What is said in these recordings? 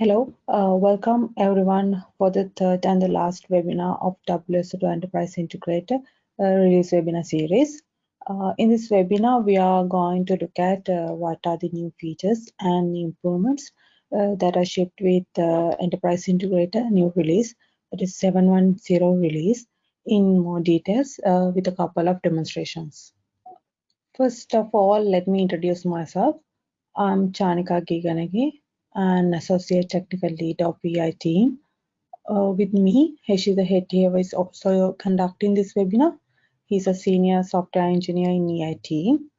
Hello, uh, welcome everyone for the third and the last webinar of WSO2 Enterprise Integrator uh, release webinar series. Uh, in this webinar, we are going to look at uh, what are the new features and improvements uh, that are shipped with uh, Enterprise Integrator new release, that is 710 release, in more details with a couple of demonstrations. First of all, let me introduce myself. I'm Chanika Giganagi, an associate technical lead of EI team. Uh, with me, Heshida Hettieva is also conducting this webinar. He's a senior software engineer in EI team.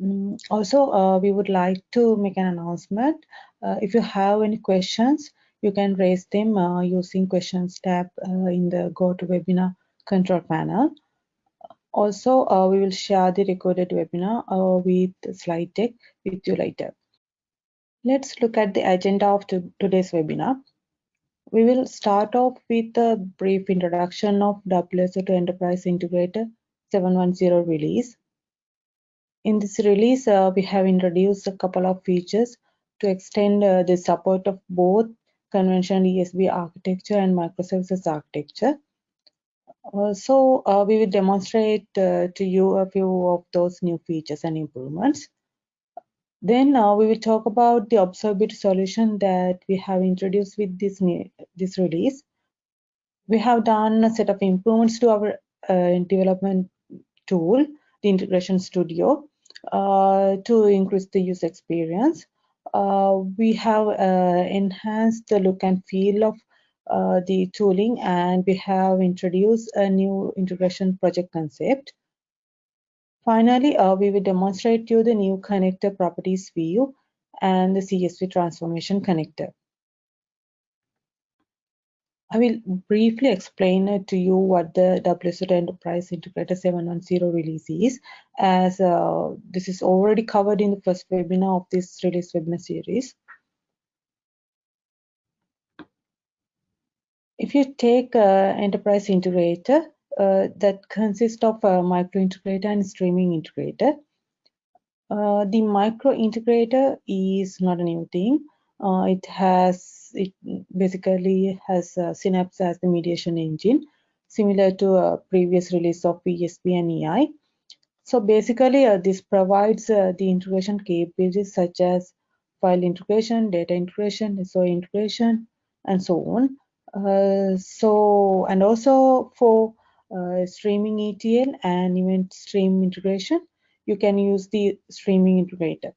Mm, also, uh, we would like to make an announcement. Uh, if you have any questions, you can raise them uh, using questions tab uh, in the GoToWebinar control panel. Also, uh, we will share the recorded webinar with slide deck with you later. Let's look at the agenda of today's webinar. We will start off with a brief introduction of WSO2 Enterprise Integrator 710 release. In this release, uh, we have introduced a couple of features to extend uh, the support of both conventional ESB architecture and microservices architecture. Uh, so uh, we will demonstrate uh, to you a few of those new features and improvements. Then uh, we will talk about the observability solution that we have introduced with this, this release. We have done a set of improvements to our uh, development tool, the Integration Studio, uh, to increase the user experience. Uh, we have uh, enhanced the look and feel of uh, the tooling and we have introduced a new integration project concept. Finally, uh, we will demonstrate to you the new connector properties view and the CSV transformation connector. I will briefly explain to you what the WSO2 Enterprise Integrator 710 release is, as uh, this is already covered in the first webinar of this release webinar series. If you take uh, Enterprise Integrator, uh, that consists of a micro integrator and streaming integrator. Uh, the micro integrator is not a new thing. Uh, it has it basically has Synapse as the mediation engine, similar to a previous release of ESB and EI. So basically, uh, this provides uh, the integration capabilities such as file integration, data integration, SOA integration, and so on. Uh, so, and also for uh, streaming ETL and event stream integration, you can use the streaming integrator.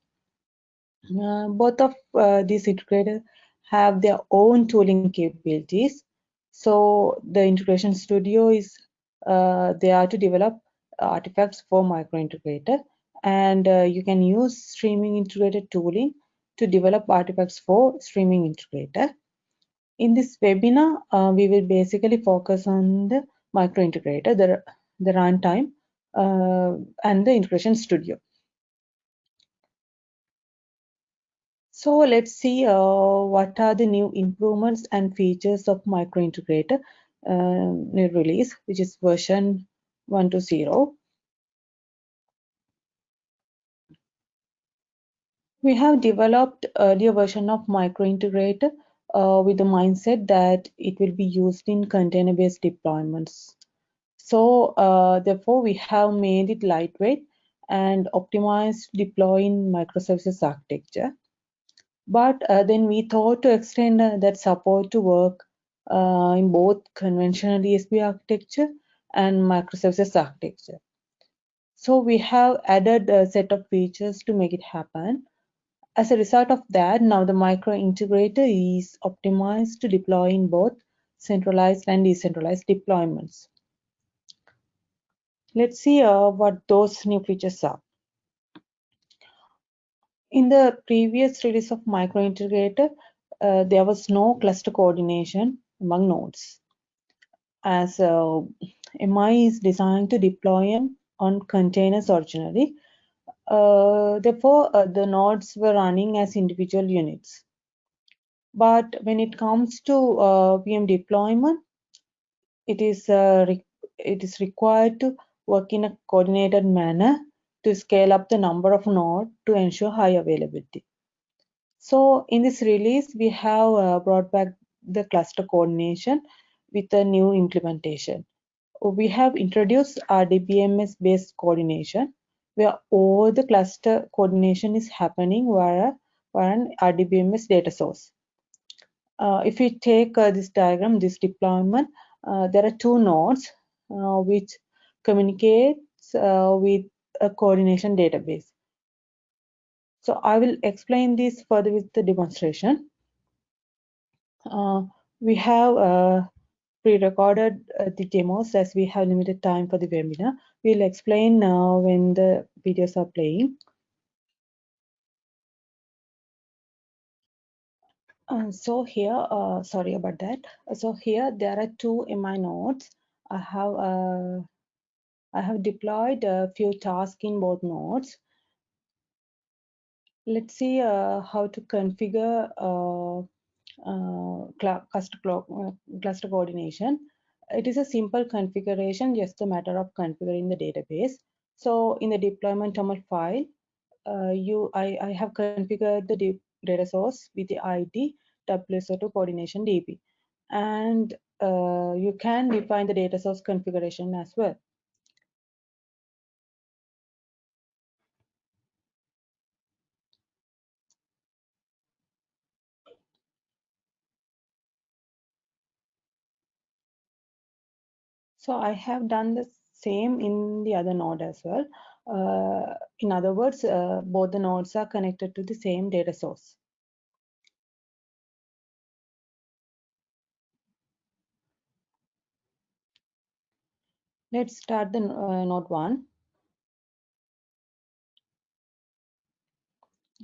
Uh, both of uh, these integrators have their own tooling capabilities. So the Integration Studio is uh, there to develop artifacts for micro integrator and uh, you can use streaming integrator tooling to develop artifacts for streaming integrator. In this webinar, uh, we will basically focus on the micro integrator, the, the runtime, uh, and the integration studio. So let's see uh, what are the new improvements and features of micro integrator uh, new release, which is version 1.0. We have developed earlier version of micro integrator uh, with the mindset that it will be used in container-based deployments. So uh, therefore, we have made it lightweight and optimized deploying microservices architecture. But uh, then we thought to extend uh, that support to work uh, in both conventional ESB architecture and microservices architecture. So we have added a set of features to make it happen. As a result of that, now the micro integrator is optimized to deploy in both centralized and decentralized deployments. Let's see uh, what those new features are. In the previous release of micro integrator, uh, there was no cluster coordination among nodes as uh, MI is designed to deploy on containers originally uh, therefore, uh, the nodes were running as individual units. But when it comes to uh, VM deployment, it is uh, it is required to work in a coordinated manner to scale up the number of nodes to ensure high availability. So in this release, we have uh, brought back the cluster coordination with a new implementation. We have introduced RDBMS based coordination where all the cluster coordination is happening via, via an RDBMS data source. Uh, if we take uh, this diagram, this deployment, uh, there are two nodes uh, which communicates uh, with a coordination database. So I will explain this further with the demonstration. Uh, we have pre-recorded the demos as we have limited time for the webinar. We'll explain now when the videos are playing. Uh, so here, uh, sorry about that. So here there are two MI nodes. I have uh, I have deployed a few tasks in both nodes. Let's see uh, how to configure uh, uh, cluster, cluster coordination. It is a simple configuration, just a matter of configuring the database. So in the deployment YAML file, uh, you I, I have configured the data source with the ID WSO2 coordination DB. And uh, you can define the data source configuration as well. So I have done the same in the other node as well. Uh, in other words, uh, both the nodes are connected to the same data source. Let's start the uh, node one.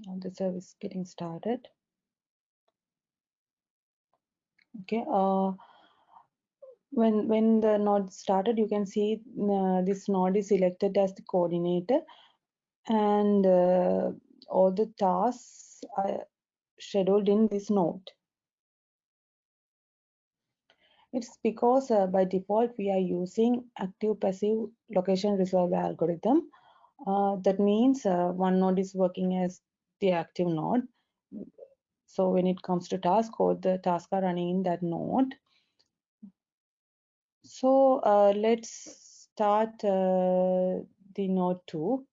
Now the service getting started. Okay. When when the node started, you can see uh, this node is selected as the coordinator, and uh, all the tasks are scheduled in this node. It's because uh, by default we are using active passive location resolve algorithm. Uh, that means uh, one node is working as the active node. So when it comes to task code, the tasks are running in that node. So uh, let's start uh, the node 2.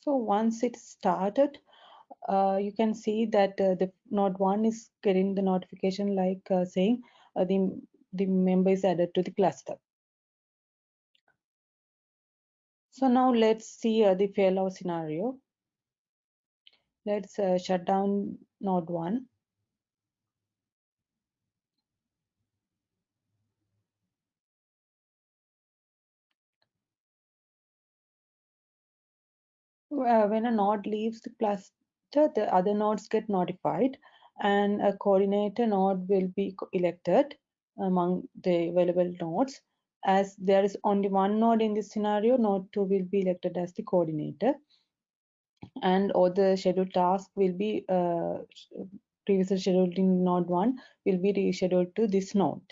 So once it started, uh, you can see that uh, the node 1 is getting the notification like uh, saying uh, the, the member is added to the cluster. So now let's see uh, the failover scenario. Let's shut down node 1. Uh, when a node leaves the cluster, the other nodes get notified and a coordinator node will be elected among the available nodes. As there is only one node in this scenario, node 2 will be elected as the coordinator and all the scheduled tasks will be uh, previously scheduled in node 1 will be rescheduled to this node.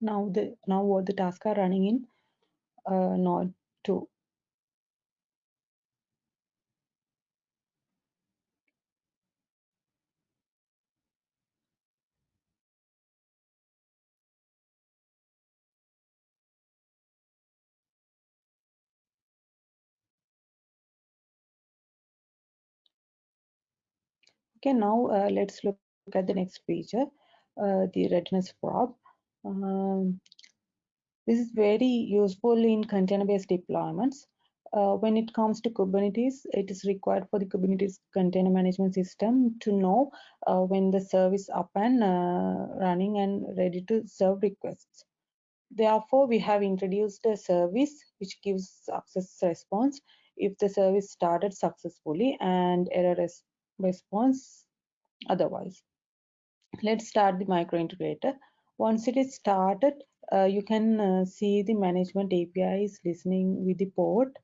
Now the now all the tasks are running in uh, node 2. Okay, now uh, let's look at the next feature, uh, the readiness probe. Um, this is very useful in container-based deployments. Uh, when it comes to Kubernetes, it is required for the Kubernetes container management system to know uh, when the service is up and uh, running and ready to serve requests. Therefore, we have introduced a service which gives success response if the service started successfully and error res response otherwise. Let's start the micro integrator. Once it is started, you can uh, see the management API is listening with the port,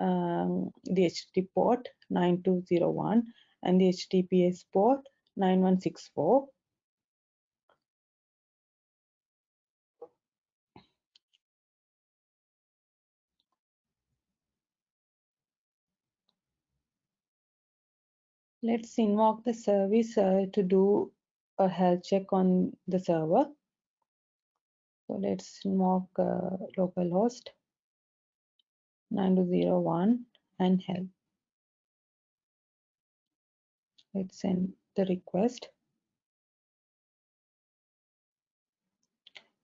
um, the HTTP port 9201 and the HTTPS port 9164. Let's invoke the service uh, to do a health check on the server. So let's invoke uh, localhost 9201 and help. Let's send the request.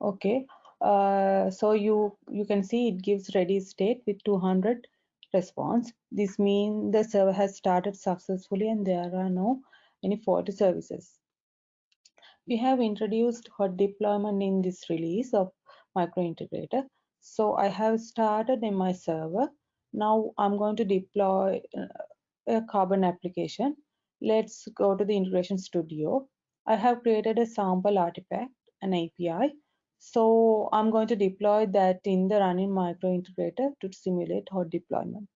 Okay, uh, so you you can see it gives ready state with 200 response. This means the server has started successfully and there are no any faulty services. We have introduced hot deployment in this release of microintegrator. So I have started in my server. Now I'm going to deploy uh, a Carbon application. Let's go to the Integration Studio. I have created a sample artifact, an API. So I'm going to deploy that in the running microintegrator to simulate hot deployment.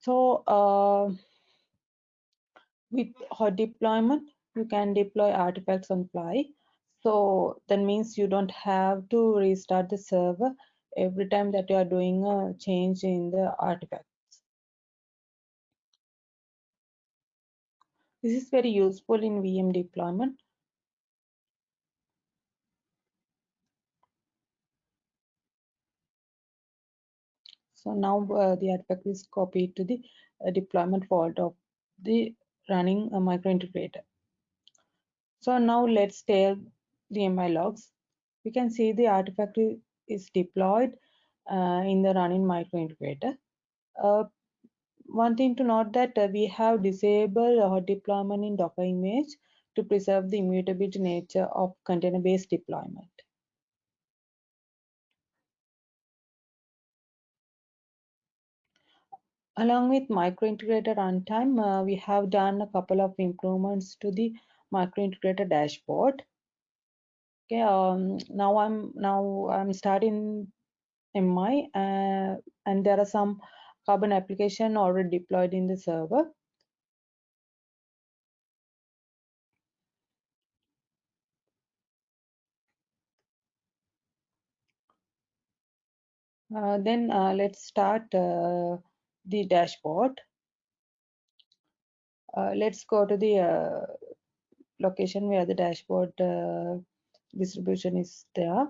So uh, with hot deployment, you can deploy artifacts on fly. So that means you don't have to restart the server every time that you are doing a change in the artifacts. This is very useful in VM deployment. So now uh, the artifact is copied to the uh, deployment folder of the running uh, microintegrator. So now let's take the MI logs. We can see the artifact is deployed uh, in the running microintegrator. Uh, one thing to note that uh, we have disabled hot deployment in Docker image to preserve the immutability nature of container-based deployment. Along with micro integrator runtime, uh, we have done a couple of improvements to the microintegrator dashboard. Okay, um, now I'm now I'm starting MI, uh, and there are some Carbon application already deployed in the server. Uh, then uh, let's start uh, the dashboard. Uh, let's go to the uh, location where the dashboard uh, distribution is there.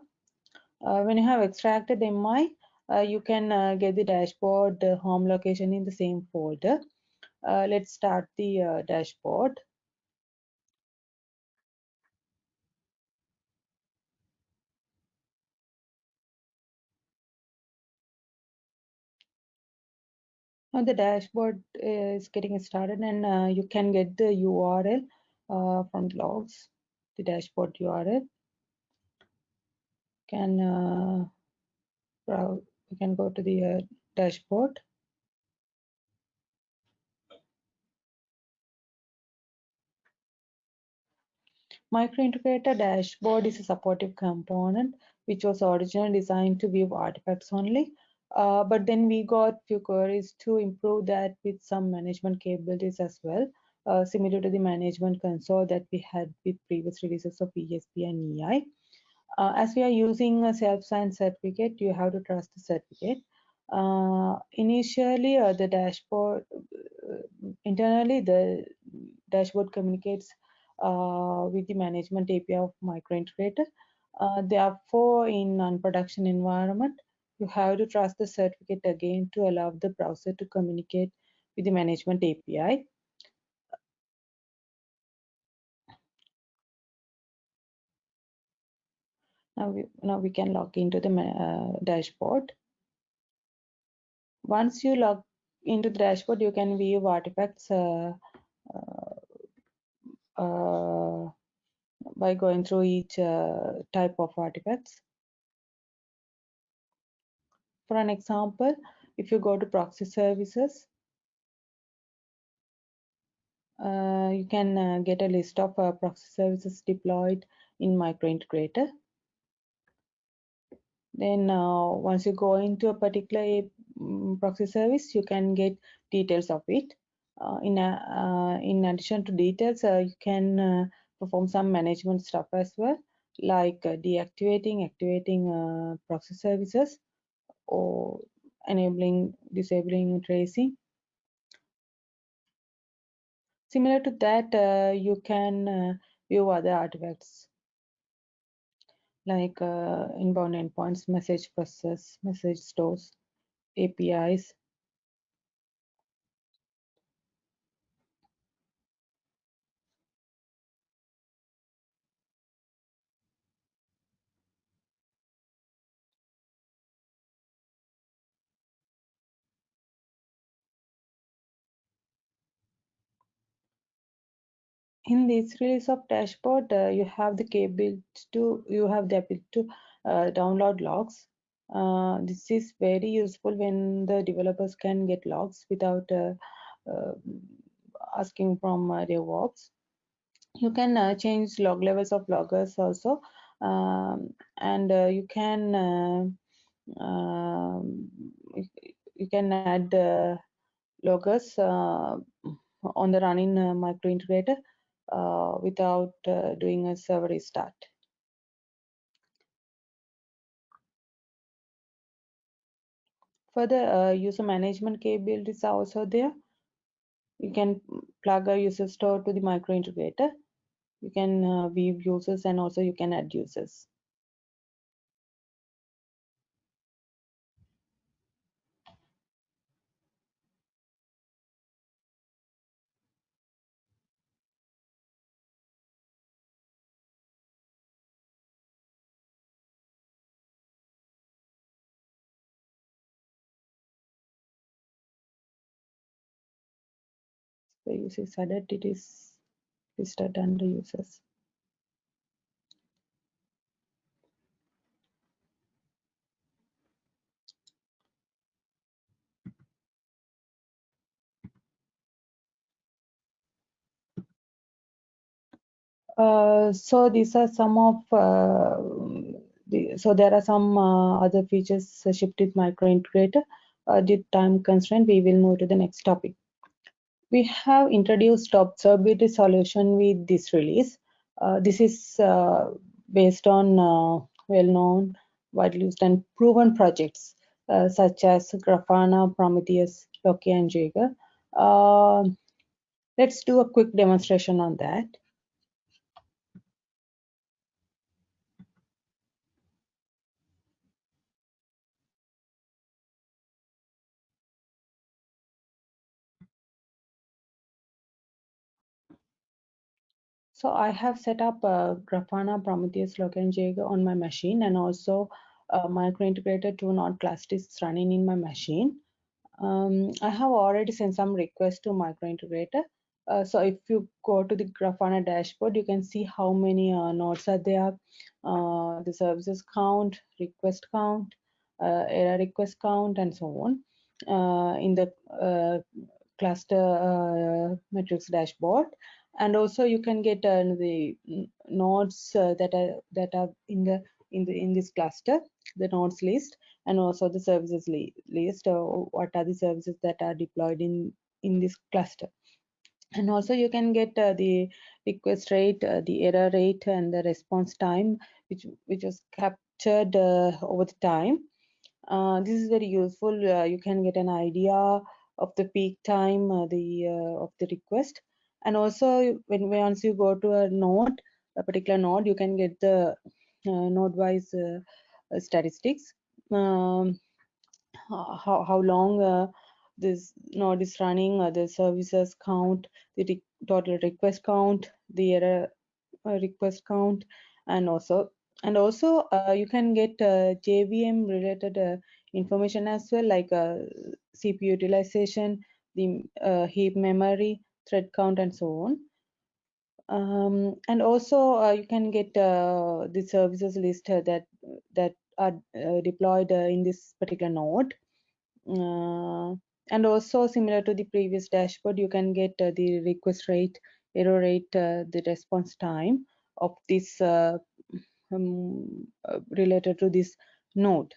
Uh, when you have extracted MI, uh, you can uh, get the dashboard home location in the same folder. let's start the dashboard. Now the dashboard is getting started and uh, you can get the URL uh, from the logs, the dashboard URL. Can uh, we can go to the uh, dashboard. Microintegrator dashboard is a supportive component which was originally designed to view artifacts only uh, but then we got few queries to improve that with some management capabilities as well, uh, similar to the management console that we had with previous releases of ESB and EI. Uh, as we are using a self-signed certificate, you have to trust the certificate. Uh, initially, uh, the dashboard, uh, internally, the dashboard communicates with the management API of microintegrator. therefore, in non-production environment, you have to trust the certificate again to allow the browser to communicate with the management API. Now we, now we can log into the uh, dashboard. Once you log into the dashboard, you can view artifacts uh, uh, uh by going through each uh, type of artifacts. For an example, if you go to proxy services, uh, you can get a list of proxy services deployed in microintegrator. Then uh, once you go into a particular um, proxy service you can get details of it. Uh, in a, uh, in addition to details uh, you can uh, perform some management stuff as well like uh, deactivating activating proxy services or enabling disabling tracing. Similar to that you can view other artifacts like uh, inbound endpoints, message process, message stores, APIs. In this release of dashboard, uh, you have the capability to you have the ability to uh, download logs. Uh, this is very useful when the developers can get logs without uh, uh, asking from uh, DevOps. You can uh, change log levels of loggers also, um, and you can um, you can add loggers on the running micro integrator without doing a server restart. Further, uh, user management capabilities are also there. You can plug a user store to the micro integrator. You can uh, view users and also you can add users. The users added it is listed under users. Uh, so these are some of uh, the, so there are some uh, other features shipped with micro integrator. Uh, due time constraint, we will move to the next topic. We have introduced observability solution with this release. Uh, this is uh, based on well-known, widely used and proven projects such as Grafana, Prometheus, Loki, and Jaeger. let's do a quick demonstration on that. So I have set up uh, Grafana, Prometheus, Loki, on my machine and also uh, micro-integrator to node clusters running in my machine. Um, I have already sent some requests to micro-integrator. Uh, so if you go to the Grafana dashboard, you can see how many uh, nodes are there, uh, the services count, request count, uh, error request count, and so on uh, in the uh, cluster metrics dashboard and also you can get uh, the nodes uh, that are that are in the in the in this cluster the nodes list and also the services li list uh, what are the services that are deployed in in this cluster. And also you can get uh, the request rate uh, the error rate and the response time which which was captured uh, over the time. This is very useful you can get an idea of the peak time the of the request and also when once you go to a node a particular node you can get the uh, node wise uh, uh, statistics. Um, how, how long uh, this node is running uh, the services count the re total request count the error uh, request count and also and also you can get jvm related information as well like cpu utilization the heap memory thread count and so on um, and also uh, you can get uh, the services list that that are uh, deployed uh, in this particular node uh, and also similar to the previous dashboard you can get uh, the request rate error rate the response time of this um, related to this node.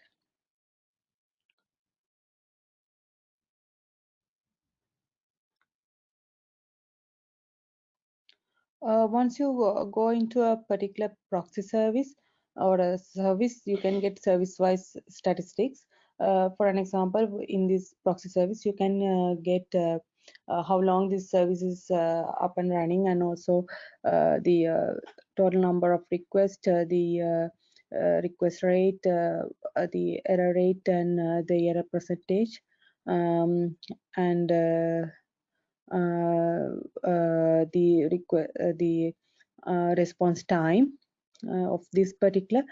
Uh, once you uh, go into a particular proxy service or a service, you can get service-wise statistics. Uh, for an example, in this proxy service, you can uh, get uh, uh, how long this service is up and running and also the total number of requests, the request rate, the error rate, and the error percentage. Um, and uh, uh, Uh, uh, uh, the uh, the response time of this particular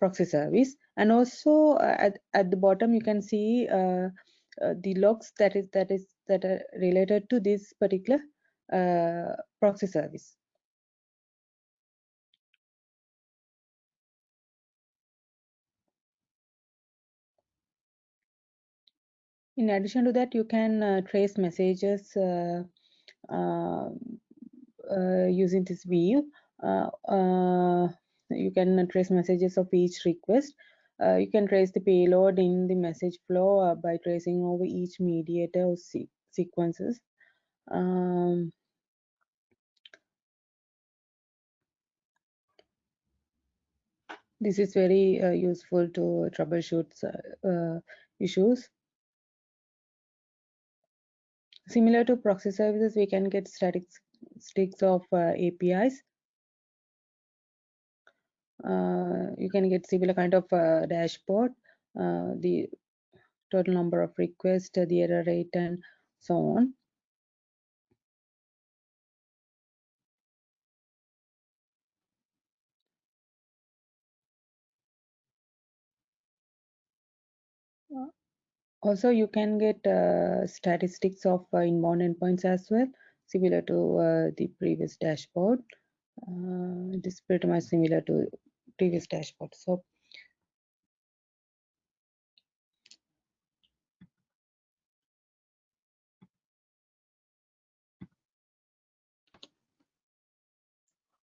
proxy service. And also at, at the bottom you can see the logs that is that is that are related to this particular proxy service in addition to that you can uh, trace messages uh, uh, using this view. You can trace messages of each request. Uh, you can trace the payload in the message flow uh, by tracing over each mediator or se sequences. Um, this is very uh, useful to troubleshoot issues Similar to proxy services, we can get statistics of uh, APIs. Uh, you can get similar kind of uh, dashboard, uh, the total number of requests, the error rate, and so on. Also, you can get uh, statistics of uh, inbound endpoints as well, similar to uh, the previous dashboard. Uh, it is pretty much similar to previous dashboard. So,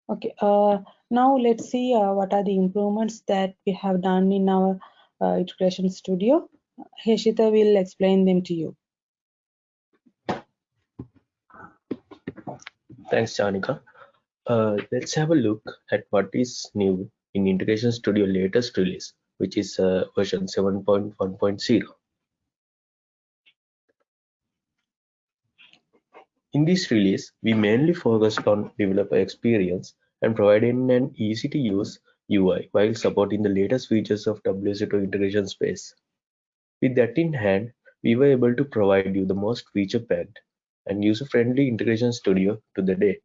okay. Uh, now let's see uh, what are the improvements that we have done in our integration studio. Heshita will explain them to you. Thanks, Chanika. Uh, let's have a look at what is new in Integration Studio latest release, which is uh, version 7.1.0. In this release, we mainly focused on developer experience and providing an easy-to-use UI while supporting the latest features of WSO2 integration space. With that in hand, we were able to provide you the most feature-packed and user-friendly Integration Studio to the date.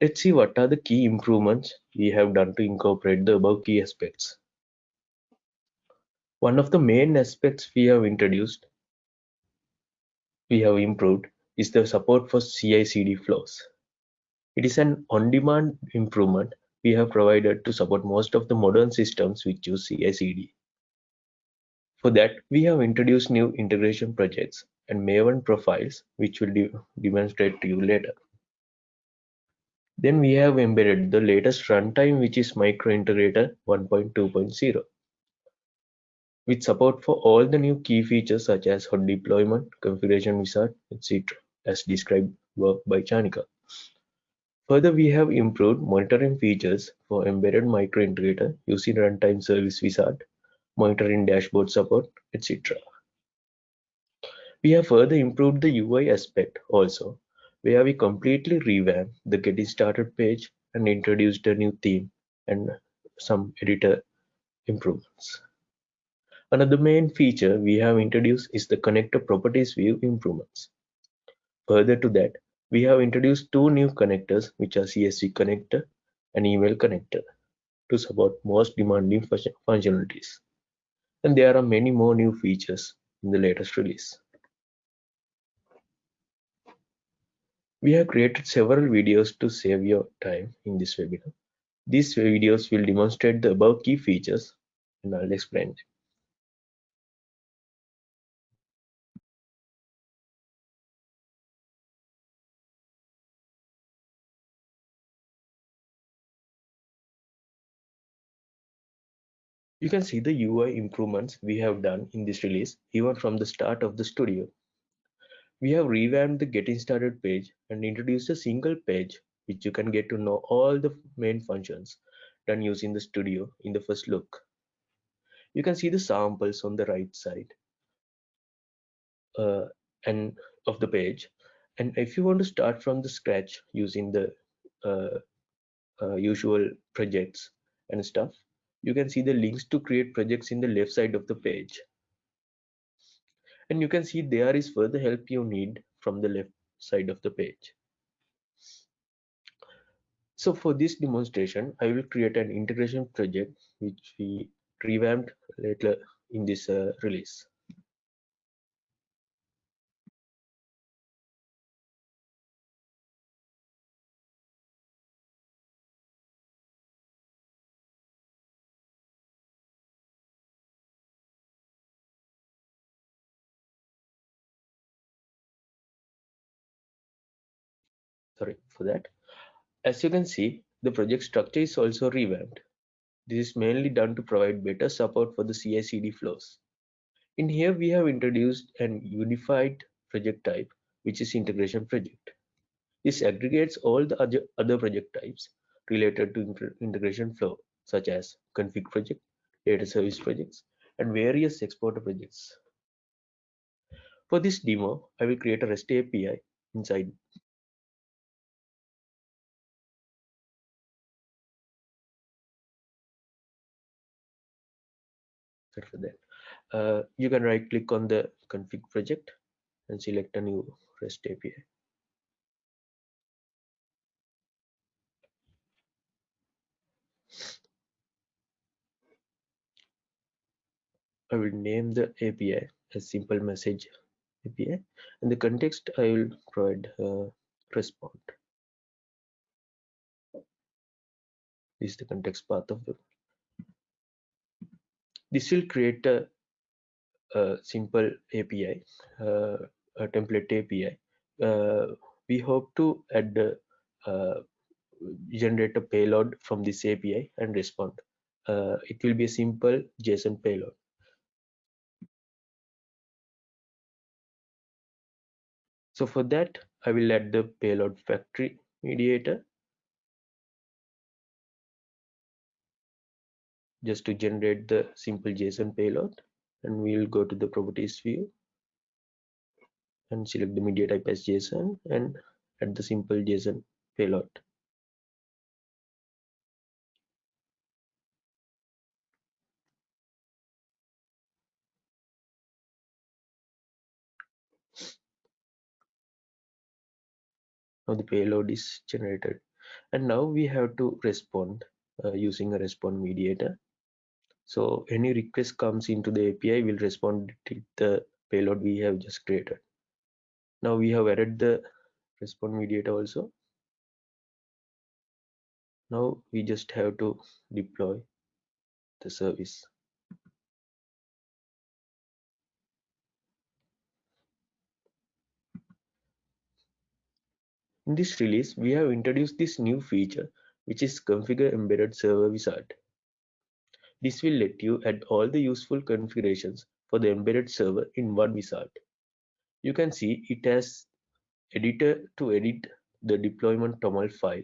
Let's see what are the key improvements we have done to incorporate the above key aspects. One of the main aspects we have introduced, we have improved, is the support for CI/CD flows. It is an on-demand improvement we have provided to support most of the modern systems which use CI/CD. For that, we have introduced new integration projects and Maven profiles, which we'll de demonstrate to you later. Then we have embedded the latest runtime, which is MicroIntegrator 1.2.0, with support for all the new key features such as hot deployment, configuration wizard, etc., as described by Chanika. Further, we have improved monitoring features for embedded MicroIntegrator using runtime service wizard monitoring dashboard support, etc. We have further improved the UI aspect also, where we completely revamped the getting started page and introduced a new theme and some editor improvements. Another main feature we have introduced is the connector properties view improvements. Further to that, we have introduced two new connectors, which are CSV connector and email connector, to support most demanding functionalities and there are many more new features in the latest release. We have created several videos to save your time in this webinar. These videos will demonstrate the above key features and I'll explain them. You can see the UI improvements we have done in this release even from the start of the studio. We have revamped the getting started page and introduced a single page which you can get to know all the main functions done using the studio in the first look. You can see the samples on the right side uh, and of the page. And if you want to start from the scratch using the uh, uh, usual projects and stuff, you can see the links to create projects in the left side of the page. And you can see there is further help you need from the left side of the page. So for this demonstration, I will create an integration project which we revamped later in this uh, release. For that. As you can see, the project structure is also revamped. This is mainly done to provide better support for the CI/CD flows. In here, we have introduced an unified project type, which is integration project. This aggregates all the other project types related to integration flow, such as config project, data service projects, and various exporter projects. For this demo, I will create a REST API inside for that. Uh, you can right click on the config project and select a new REST API. I will name the API as simple message API and the context I will provide uh, respond. This is the context path of the. This will create a, a simple API, uh, a template API. Uh, we hope to add uh, generate a payload from this API and respond. Uh, it will be a simple JSON payload. So for that, I will add the payload factory mediator just to generate the simple JSON payload. And we'll go to the properties view and select the media type as JSON and add the simple JSON payload. now the payload is generated and now we have to respond uh, using a respond mediator so any request comes into the api will respond to the payload we have just created. Now we have added the respond mediator also. Now we just have to deploy the service. In this release, we have introduced this new feature, which is Configure Embedded Server Wizard. This will let you add all the useful configurations for the embedded server in one wizard. You can see it has editor to edit the deployment toml file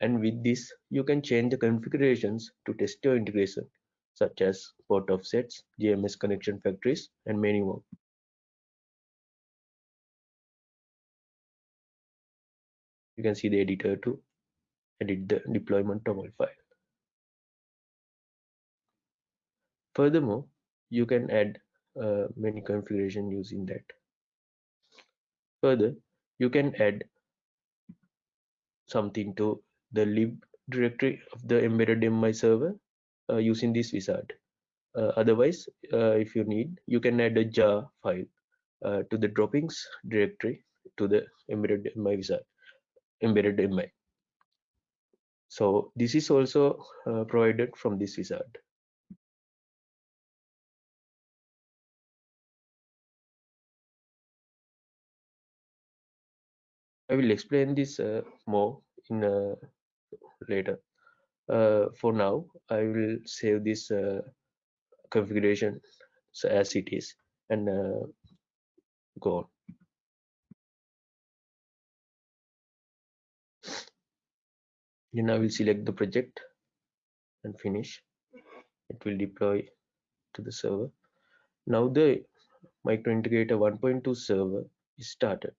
and with this you can change the configurations to test your integration such as port offsets, JMS connection factories and many more. you can see the editor to edit the deployment toml file. Furthermore, you can add uh, many configuration using that. Further, you can add something to the lib directory of the embedded MI server uh, using this wizard. Uh, otherwise, uh, if you need, you can add a jar file uh, to the dropins directory to the embedded MI wizard embedded my so this is also uh, provided from this wizard I will explain this uh, more in uh, later uh, for now I will save this configuration as it is and go on. Then I will select the project and finish. It will deploy to the server. Now the micro integrator 1.2 server is started.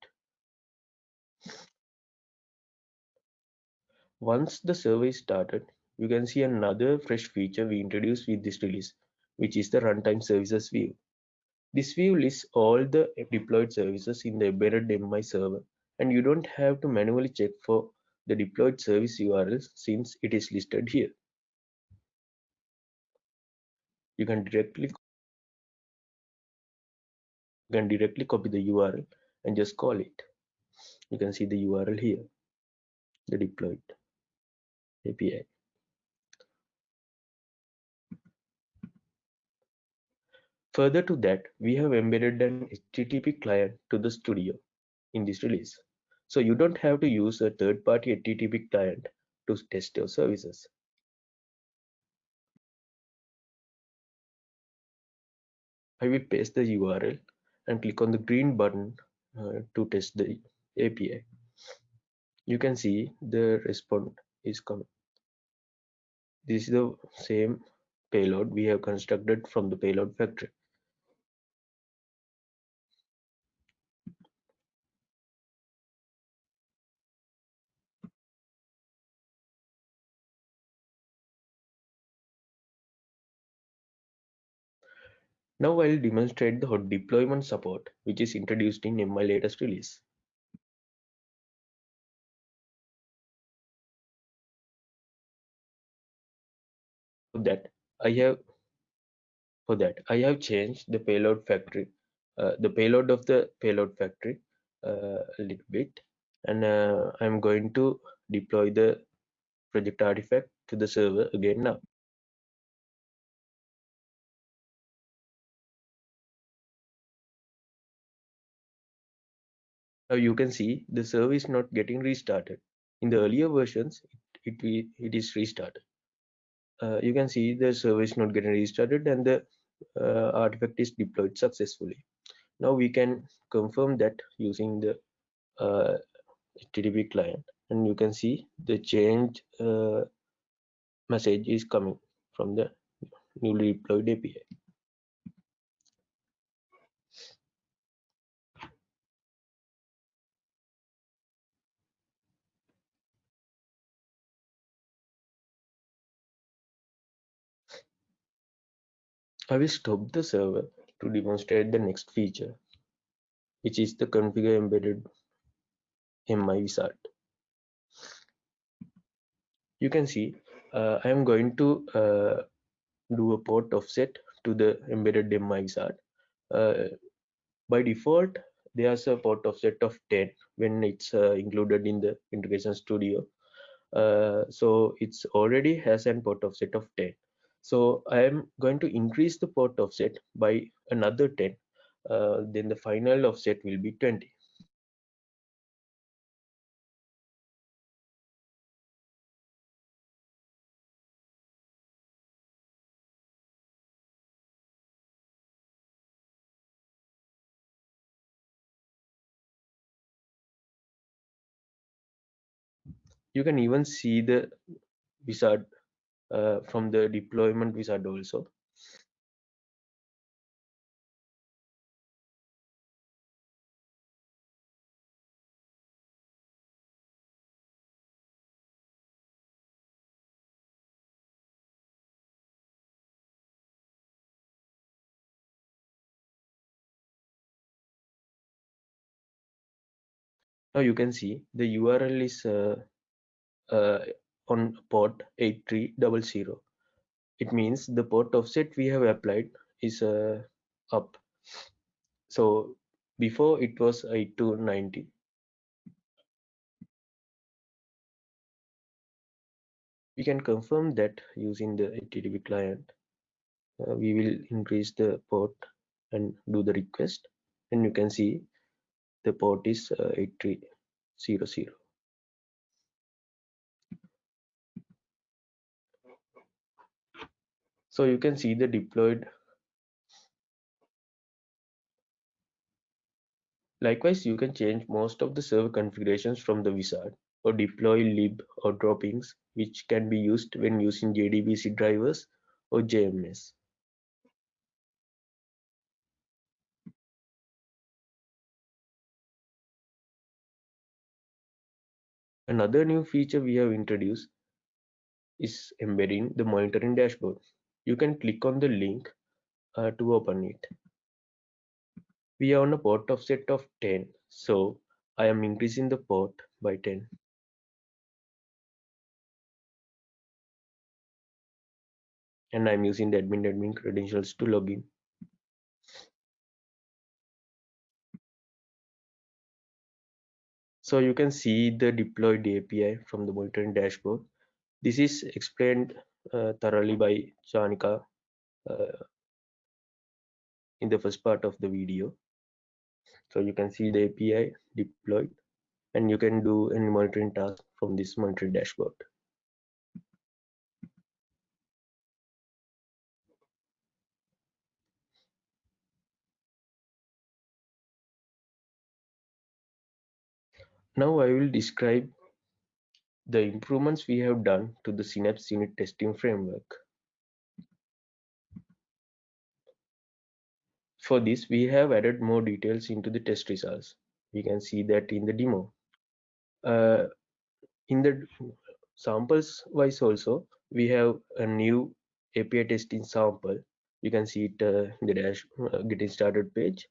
Once the server is started, you can see another fresh feature we introduced with this release, which is the runtime services view. This view lists all the deployed services in the embedded MI server, and you don't have to manually check for the deployed service URL since it is listed here. You can directly you can directly copy the URL and just call it. You can see the URL here, the deployed API. Further to that, we have embedded an HTTP client to the studio in this release. So you don't have to use a third-party HTTP client to test your services. I will paste the URL and click on the green button uh, to test the API. You can see the response is coming. This is the same payload we have constructed from the payload factory. Now I'll demonstrate the hot deployment support, which is introduced in MI latest release. That, I have for that I have changed the payload factory, uh, the payload of the payload factory uh, a little bit, and uh, I'm going to deploy the project artifact to the server again now. Now you can see the server is not getting restarted. In the earlier versions, it, it, it is restarted. Uh, you can see the server is not getting restarted and the uh, artifact is deployed successfully. Now we can confirm that using the uh, HTTP client and you can see the change uh, message is coming from the newly deployed API. I will stop the server to demonstrate the next feature, which is the configure embedded MI wizard. You can see uh, I am going to uh, do a port offset to the embedded MI wizard. Uh, by default, there's a port offset of 10 when it's uh, included in the integration studio. Uh, so it's already has an port offset of 10 so I am going to increase the port offset by another 10. Uh, then the final offset will be 20. You can even see the wizard uh, from the deployment wizard also. Now you can see the URL is uh, uh, on port 8300. It means the port offset we have applied is uh, up. So before it was 8290. We can confirm that using the HTTP client. Uh, we will increase the port and do the request and you can see the port is uh, 8300 so you can see the deployed likewise you can change most of the server configurations from the wizard or deploy lib or dropins which can be used when using JDBC drivers or JMS. Another new feature we have introduced is embedding the monitoring dashboard. You can click on the link uh, to open it. We are on a port offset of 10, so I am increasing the port by 10. And I'm using the admin admin credentials to log in. So you can see the deployed API from the monitoring dashboard. This is explained thoroughly by Chanika in the first part of the video. So you can see the API deployed and you can do any monitoring task from this monitoring dashboard. Now I will describe the improvements we have done to the Synapse unit testing framework. For this, we have added more details into the test results. We can see that in the demo. Uh, in the samples wise also, we have a new API testing sample. You can see it uh, in the dash uh, getting started page.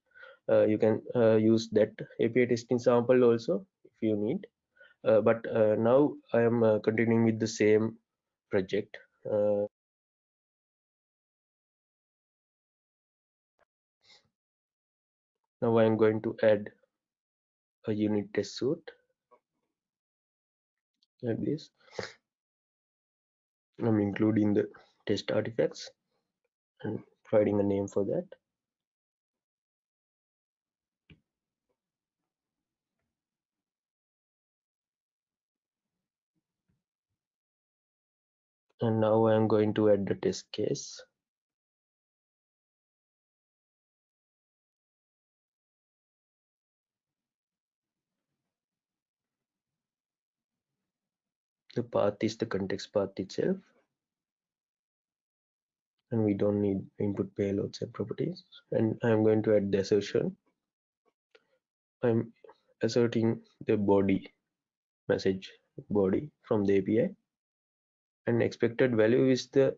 Uh, you can uh, use that API testing sample also if you need. Uh, but uh, now I am uh, continuing with the same project. now I am going to add a unit test suite like this. I'm including the test artifacts and providing a name for that. And now I am going to add the test case. The path is the context path itself. And we don't need input payloads and properties. And I'm going to add the assertion. I'm asserting the body message body from the API and expected value is the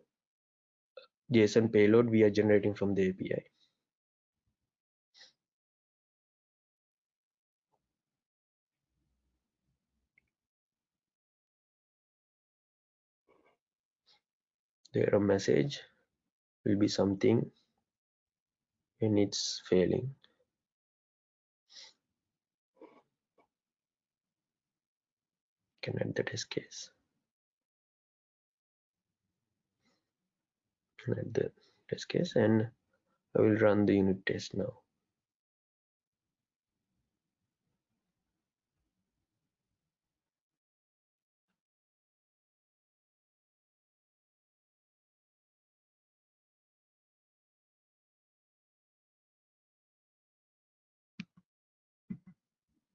JSON payload we are generating from the API. The error message will be something when it's failing. Can add the test case. Add the test case and I will run the unit test now.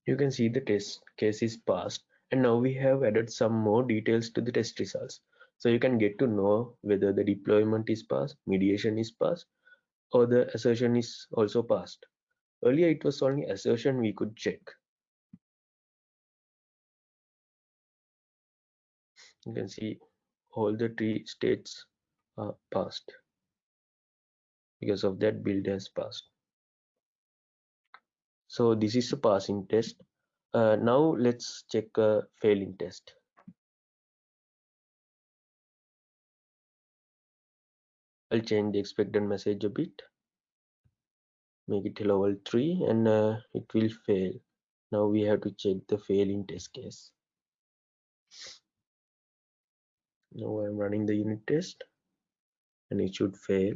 You can see the test case is passed and now we have added some more details to the test results. So you can get to know whether the deployment is passed, mediation is passed, or the assertion is also passed. Earlier it was only assertion we could check. You can see all the three states are passed. Because of that build has passed. So this is a passing test. Uh, now let's check a failing test. I'll change the expected message a bit. Make it level 3 and uh, it will fail. Now we have to check the failing test case. Now I'm running the unit test and it should fail.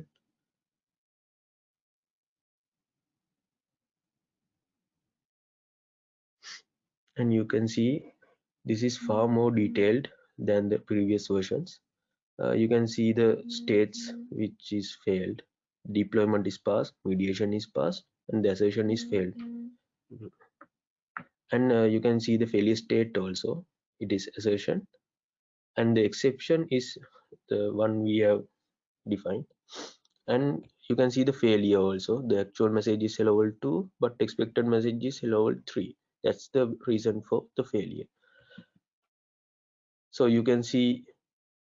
And you can see this is far more detailed than the previous versions uh, you can see the states which is failed. Deployment is passed mediation is passed and the assertion is failed. And uh, you can see the failure state also. It is assertion. And the exception is the one we have defined. And you can see the failure also. The actual message is world 2 but expected message is world 3 that's the reason for the failure. So you can see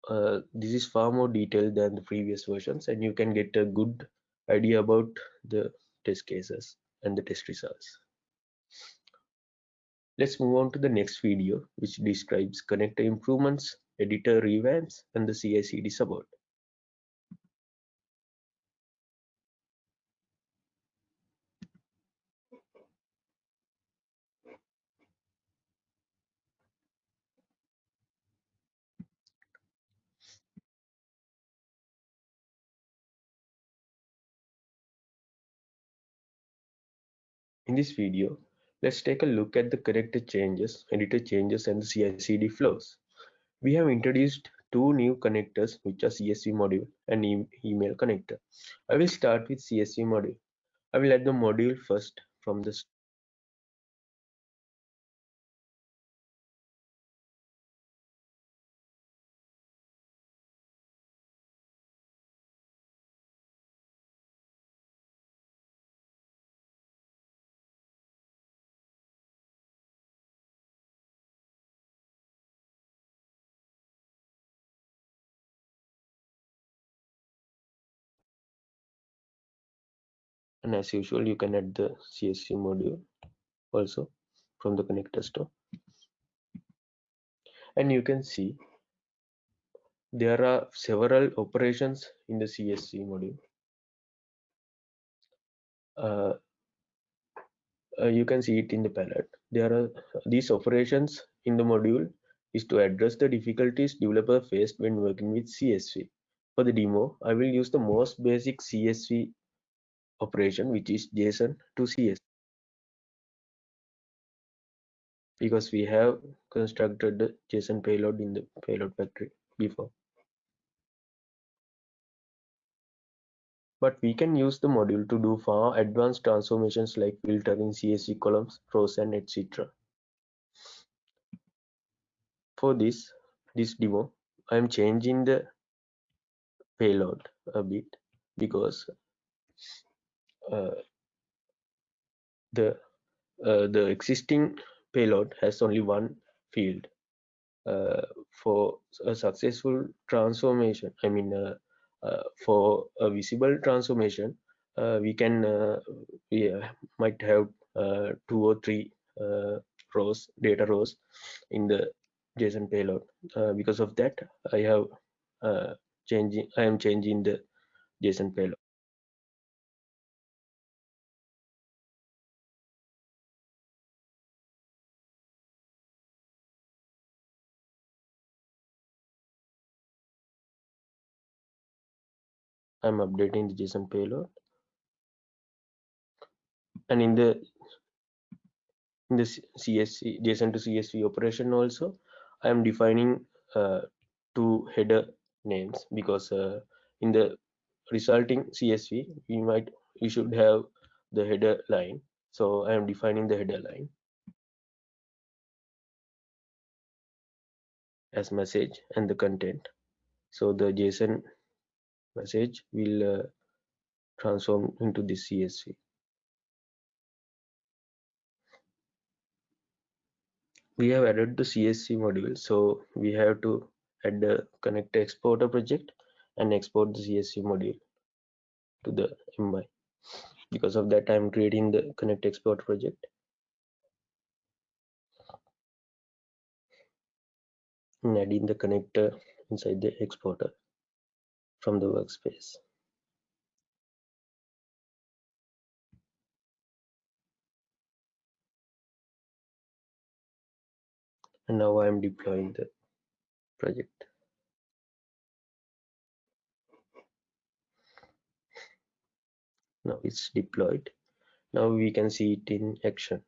uh, this is far more detailed than the previous versions and you can get a good idea about the test cases and the test results. Let's move on to the next video which describes connector improvements editor revamps and the CI/CD support In this video, let's take a look at the connector changes, editor changes and the CI/CD flows. We have introduced two new connectors which are CSV module and e email connector. I will start with CSV module. I will add the module first from the and as usual you can add the CSV module also from the connector store. And you can see there are several operations in the CSV module. Uh, uh, you can see it in the palette. There are these operations in the module is to address the difficulties developer faced when working with CSV for the demo I will use the most basic CSV operation which is JSON to CS because we have constructed the JSON payload in the payload factory before. But we can use the module to do far advanced transformations like filtering CSV columns, rows and etc. For this, this demo, I am changing the payload a bit because the uh, the existing payload has only one field uh, for a successful transformation i mean uh, uh, for a visible transformation uh, we can we might have two or three rows data rows in the json payload. Because of that i have changing i am changing the json payload I'm updating the JSON payload. And in the in the JSON to CSV operation also, I am defining uh, two header names because uh, in the resulting CSV we might we should have the header line. So I am defining the header line as message and the content. So the JSON message will uh, transform into the CSV. We have added the CSV module, so we have to add the connector exporter project and export the CSV module to the MI. Because of that, I'm creating the connect export project. And adding the connector inside the exporter from the workspace. And now I am deploying the project. Now it's deployed. Now we can see it in action.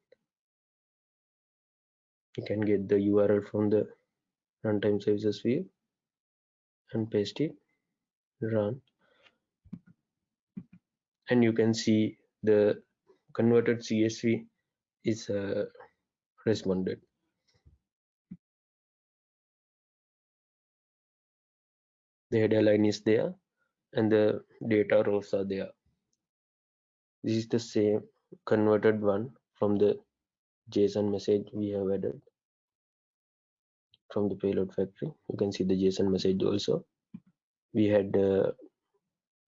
You can get the URL from the runtime services view and paste it run and you can see the converted CSV is uh, responded. The header line is there and the data rows are there. This is the same converted one from the JSON message we have added from the payload factory. You can see the JSON message also. We had uh,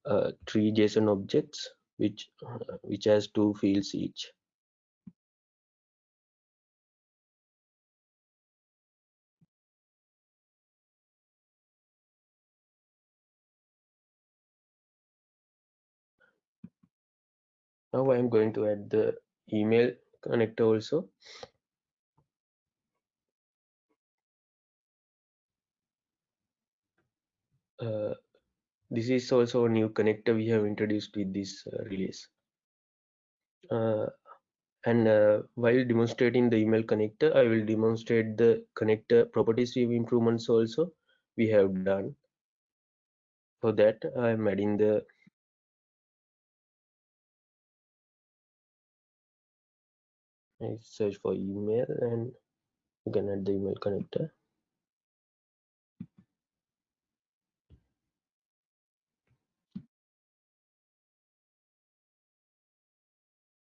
uh, three JSON objects which uh, which has two fields each. Now I am going to add the email connector also. Uh, this is also a new connector we have introduced with this uh, release. Uh, and uh, while demonstrating the email connector, I will demonstrate the connector properties improvements also we have done. For that, I am adding the I search for email and you can add the email connector.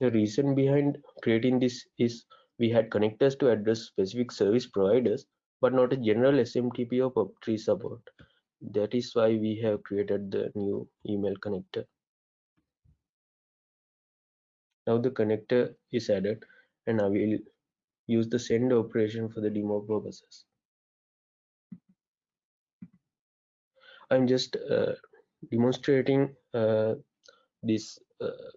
The reason behind creating this is we had connectors to address specific service providers, but not a general SMTP or POP3 support. That is why we have created the new email connector. Now the connector is added and I will use the send operation for the demo purposes. I'm just uh, demonstrating uh, this uh,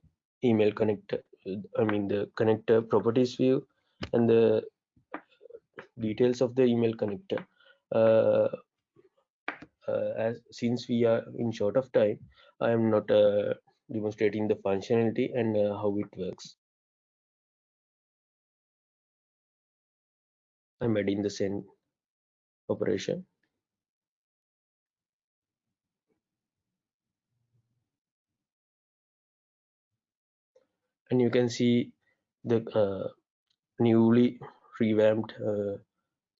email connector I mean the connector properties view and the details of the email connector. Uh, uh, as since we are in short of time, I am not uh, demonstrating the functionality and uh, how it works. I'm adding the send operation. And you can see the uh, newly revamped uh,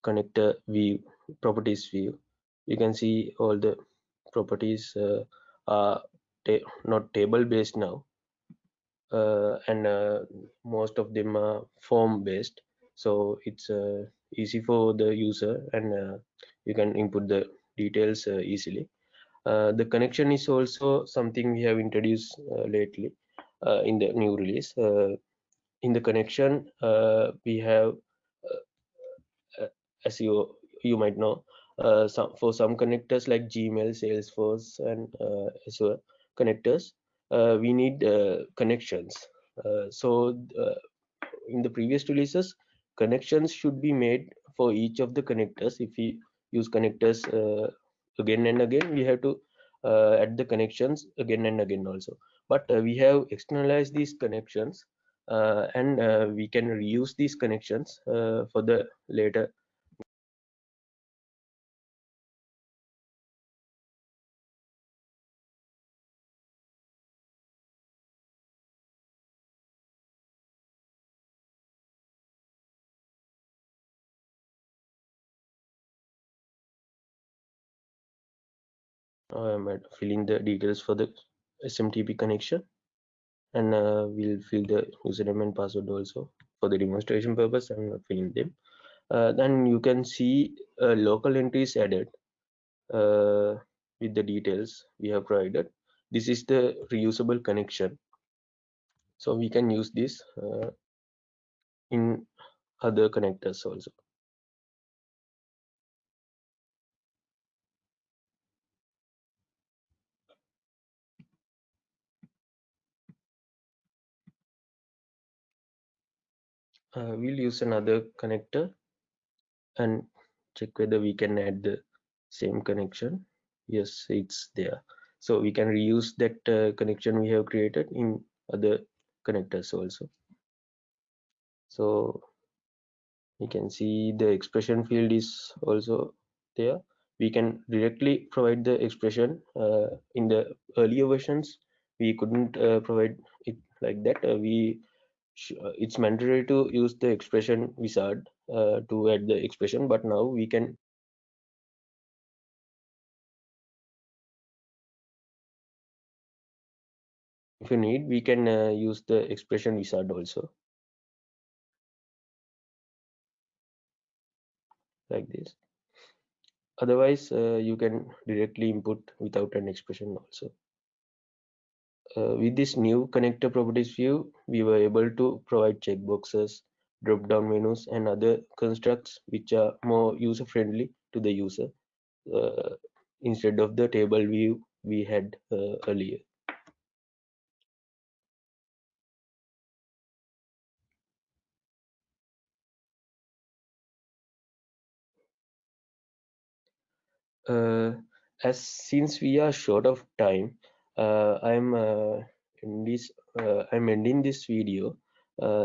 connector view properties view. You can see all the properties uh, are ta not table based now uh, and uh, most of them are form based so it's uh, easy for the user and you can input the details easily. The connection is also something we have introduced lately Uh, in the new release. Uh, in the connection, uh, we have, uh, uh, as you you might know, some for some connectors like Gmail, Salesforce, and Azure connectors, we need connections. so in the previous releases, connections should be made for each of the connectors. If we use connectors uh, again and again, we have to uh, add the connections again and again also but uh, we have externalized these connections uh, and uh, we can reuse these connections for the later. I'm filling the details for the SMTP connection. And uh, we'll fill the username and password also for the demonstration purpose. I'm not filling them. Uh, then you can see uh, local entries added uh, with the details we have provided. This is the reusable connection. So we can use this uh, in other connectors also uh, we'll use another connector and check whether we can add the same connection. Yes it's there. So we can reuse that uh, connection we have created in other connectors also. So you can see the expression field is also there. We can directly provide the expression uh, in the earlier versions. We couldn't uh, provide it like that. Uh, we it's mandatory to use the expression wizard uh, to add the expression, but now we can if you need, we can uh, use the expression wizard also. Like this. Otherwise, uh, you can directly input without an expression also. Uh, with this new connector properties view, we were able to provide checkboxes, drop-down menus, and other constructs which are more user-friendly to the user uh, instead of the table view we had uh, earlier. Uh, as since we are short of time, uh, I'm uh, in this I'm ending this video.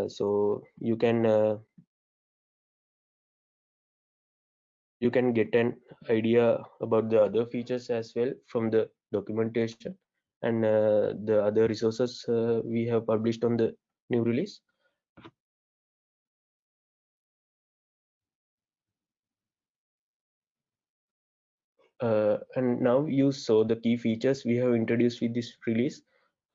so you can you can get an idea about the other features as well from the documentation and uh, the other resources uh, we have published on the new release. Uh, and now you saw the key features we have introduced with this release.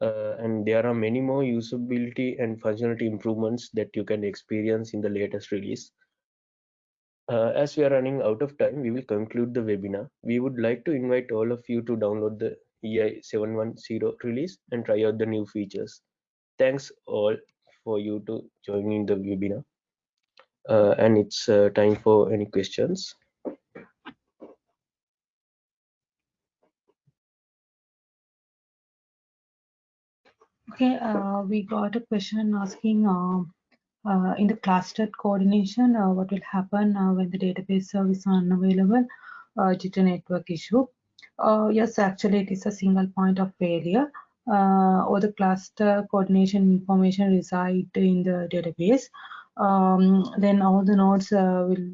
Uh, and there are many more usability and functionality improvements that you can experience in the latest release. Uh, as we are running out of time, we will conclude the webinar. We would like to invite all of you to download the EI 710 release and try out the new features. Thanks all for you to join in the webinar. Uh, and it's uh, time for any questions. Okay, uh, we got a question asking uh, uh, in the clustered coordination, uh, what will happen uh, when the database service is unavailable uh, due to network issue? yes, actually, it is a single point of failure. or the cluster coordination information reside in the database. Um, then all the nodes will,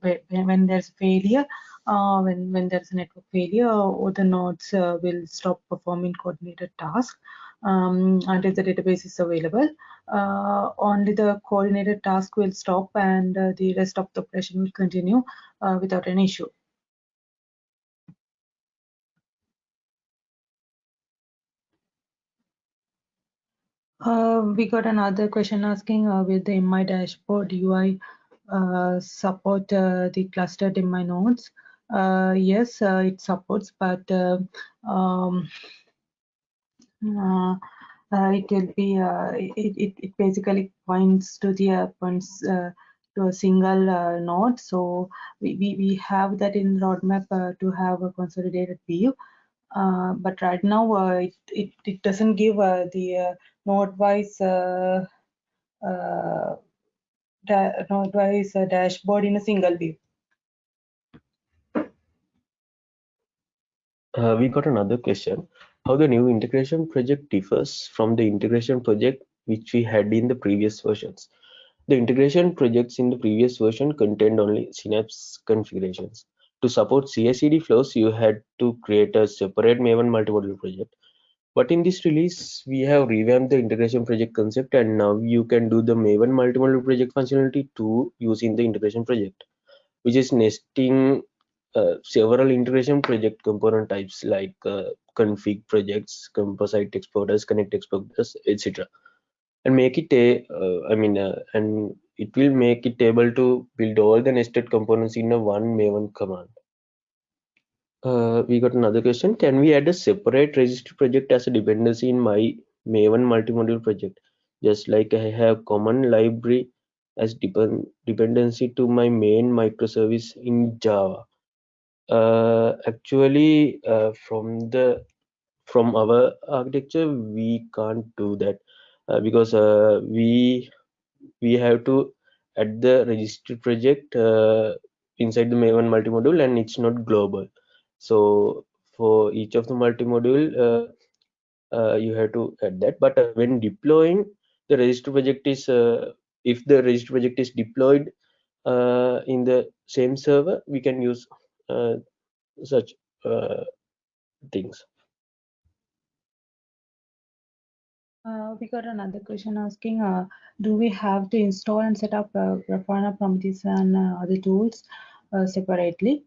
when, when there's failure, uh, when, when there's a network failure, all the nodes uh, will stop performing coordinated tasks um, until the database is available. Uh, only the coordinated task will stop and uh, the rest of the operation will continue uh, without an issue. Uh, we got another question asking uh, with the MI dashboard UI uh, support the clustered MI nodes. yes, it supports, but um, Uh, uh, it will be uh, it, it, it basically points to the uh, points to a single node. So we, we, we have that in roadmap to have a consolidated view. Uh, but right now uh, it, it, it doesn't give uh, the node wise node wise dashboard in a single view. We got another question how the new integration project differs from the integration project which we had in the previous versions. The integration projects in the previous version contained only Synapse configurations. To support CI/CD flows, you had to create a separate Maven multimodule project. But in this release, we have revamped the integration project concept and now you can do the Maven multimodule project functionality too using the integration project, which is nesting uh, several integration project component types like uh, config projects, composite exporters, connect exporters, etc. And make it a, uh, I mean, uh, and it will make it able to build all the nested components in a one Maven command. Uh, we got another question. Can we add a separate registry project as a dependency in my Maven multimodule project? Just like I have common library as depend dependency to my main microservice in Java uh, actually uh, from the from our architecture we can't do that uh, because uh, we we have to add the registry project uh, inside the maven multimodule and it's not global. So for each of the multimodule uh, you have to add that. But when deploying the registry project is if the registry project is deployed in the same server we can use such uh, things. Uh, we got another question asking, uh, do we have to install and set up uh, Grafana Prometheus and uh, other tools uh, separately?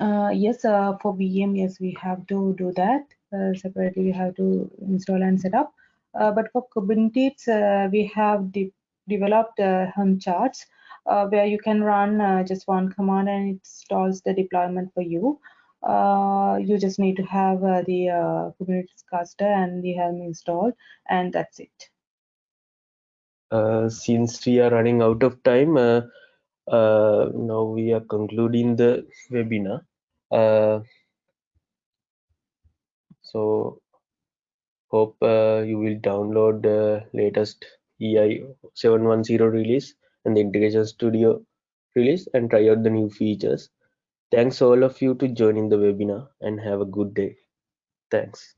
Uh, yes, uh, for VM, yes, we have to do that uh, separately. We have to install and set up. Uh, but for Kubernetes, uh, we have de developed uh, Helm charts uh, where you can run uh, just one command and it installs the deployment for you. Uh, you just need to have uh, the uh, Kubernetes cluster and the Helm installed, and that's it. Uh, since we are running out of time, now we are concluding the webinar. So hope you will download the latest EI 710 release and the Integration Studio release and try out the new features. Thanks all of you to joining the webinar and have a good day. Thanks.